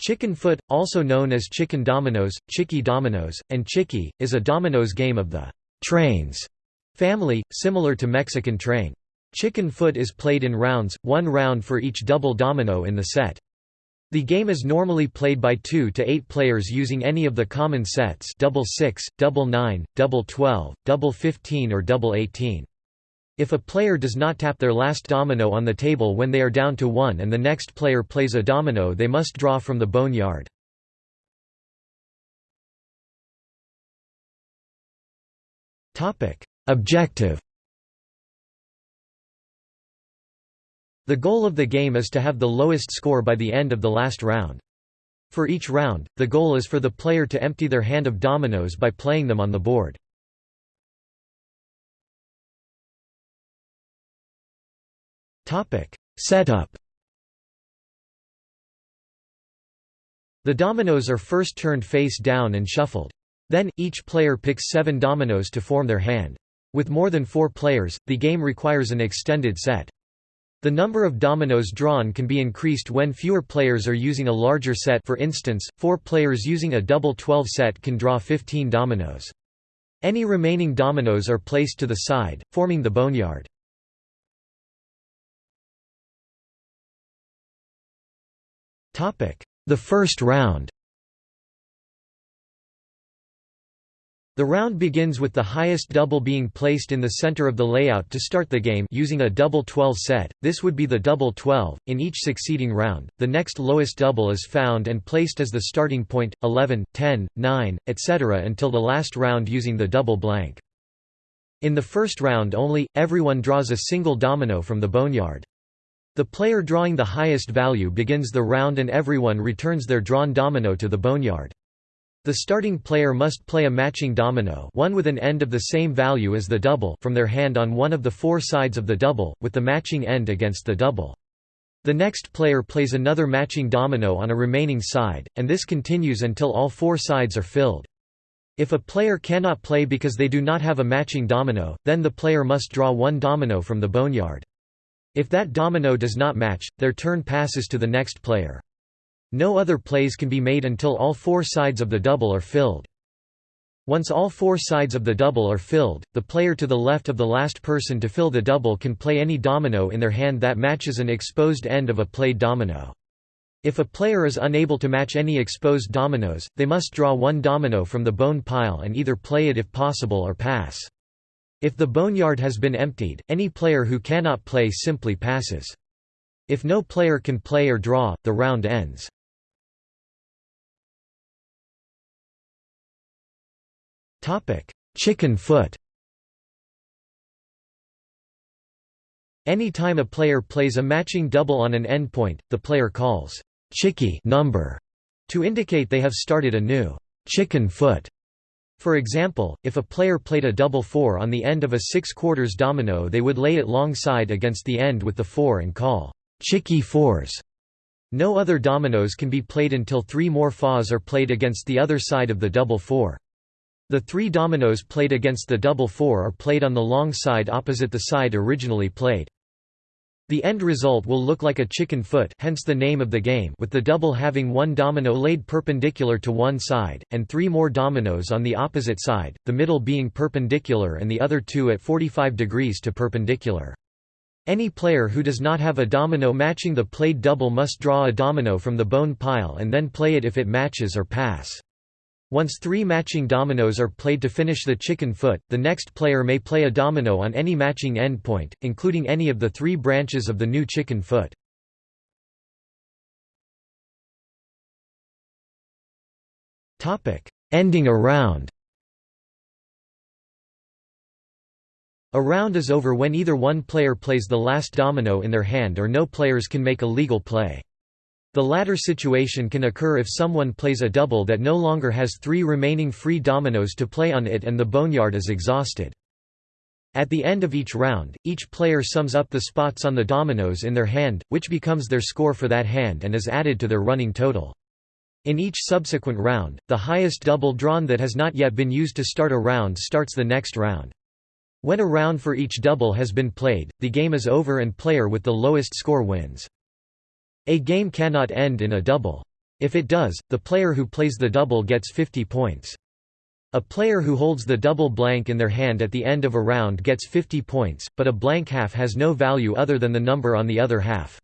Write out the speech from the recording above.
Chicken foot, also known as chicken dominoes, chicky dominoes, and chicky, is a dominoes game of the trains family, similar to Mexican train. Chicken foot is played in rounds, one round for each double domino in the set. The game is normally played by 2 to 8 players using any of the common sets double 6, double 9, double 12, double 15 or double 18. If a player does not tap their last domino on the table when they are down to 1 and the next player plays a domino they must draw from the boneyard. Objective The goal of the game is to have the lowest score by the end of the last round. For each round, the goal is for the player to empty their hand of dominoes by playing them on the board. Topic: Setup. The dominoes are first turned face down and shuffled. Then, each player picks seven dominoes to form their hand. With more than four players, the game requires an extended set. The number of dominoes drawn can be increased when fewer players are using a larger set for instance, four players using a double 12 set can draw 15 dominoes. Any remaining dominoes are placed to the side, forming the boneyard. The first round The round begins with the highest double being placed in the center of the layout to start the game using a double 12 set, this would be the double 12. In each succeeding round, the next lowest double is found and placed as the starting point, 11, 10, 9, etc. until the last round using the double blank. In the first round only, everyone draws a single domino from the boneyard. The player drawing the highest value begins the round and everyone returns their drawn domino to the boneyard. The starting player must play a matching domino one with an end of the same value as the double from their hand on one of the four sides of the double, with the matching end against the double. The next player plays another matching domino on a remaining side, and this continues until all four sides are filled. If a player cannot play because they do not have a matching domino, then the player must draw one domino from the boneyard. If that domino does not match, their turn passes to the next player. No other plays can be made until all four sides of the double are filled. Once all four sides of the double are filled, the player to the left of the last person to fill the double can play any domino in their hand that matches an exposed end of a played domino. If a player is unable to match any exposed dominoes, they must draw one domino from the bone pile and either play it if possible or pass. If the boneyard has been emptied, any player who cannot play simply passes. If no player can play or draw, the round ends. Chicken foot Any time a player plays a matching double on an endpoint, the player calls chicky number to indicate they have started a new chicken foot. For example, if a player played a double four on the end of a 6 quarters domino they would lay it long side against the end with the 4 and call chicky fours. No other dominoes can be played until three more fours are played against the other side of the double four. The three dominoes played against the double four are played on the long side opposite the side originally played. The end result will look like a chicken foot hence the name of the game with the double having one domino laid perpendicular to one side, and three more dominoes on the opposite side, the middle being perpendicular and the other two at 45 degrees to perpendicular. Any player who does not have a domino matching the played double must draw a domino from the bone pile and then play it if it matches or pass. Once three matching dominoes are played to finish the chicken foot, the next player may play a domino on any matching endpoint, including any of the three branches of the new chicken foot. Ending a round A round is over when either one player plays the last domino in their hand or no players can make a legal play. The latter situation can occur if someone plays a double that no longer has three remaining free dominoes to play on it and the boneyard is exhausted. At the end of each round, each player sums up the spots on the dominoes in their hand, which becomes their score for that hand and is added to their running total. In each subsequent round, the highest double drawn that has not yet been used to start a round starts the next round. When a round for each double has been played, the game is over and player with the lowest score wins. A game cannot end in a double. If it does, the player who plays the double gets 50 points. A player who holds the double blank in their hand at the end of a round gets 50 points, but a blank half has no value other than the number on the other half.